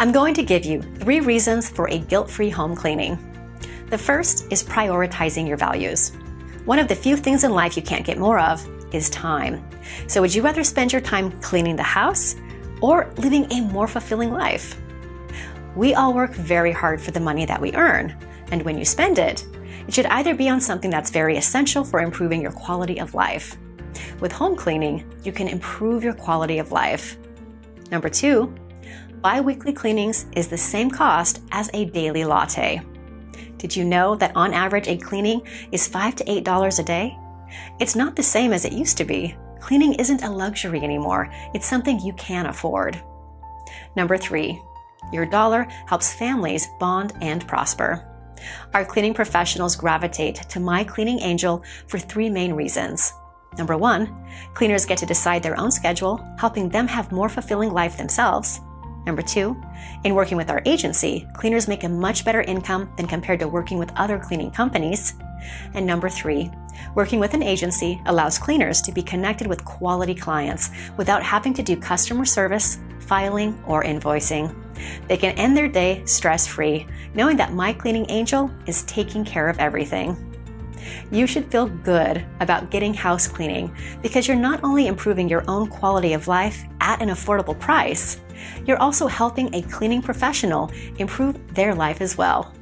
I'm going to give you three reasons for a guilt-free home cleaning. The first is prioritizing your values. One of the few things in life you can't get more of is time. So would you rather spend your time cleaning the house or living a more fulfilling life? We all work very hard for the money that we earn, and when you spend it, it should either be on something that's very essential for improving your quality of life. With home cleaning, you can improve your quality of life. Number two, bi-weekly cleanings is the same cost as a daily latte. Did you know that on average a cleaning is 5 to $8 a day? It's not the same as it used to be. Cleaning isn't a luxury anymore. It's something you can afford. Number three, your dollar helps families bond and prosper. Our cleaning professionals gravitate to My Cleaning Angel for three main reasons. Number one, cleaners get to decide their own schedule, helping them have more fulfilling life themselves. Number two, in working with our agency, cleaners make a much better income than compared to working with other cleaning companies. And number three, working with an agency allows cleaners to be connected with quality clients without having to do customer service, filing, or invoicing. They can end their day stress-free, knowing that My Cleaning Angel is taking care of everything. You should feel good about getting house cleaning because you're not only improving your own quality of life at an affordable price, you're also helping a cleaning professional improve their life as well.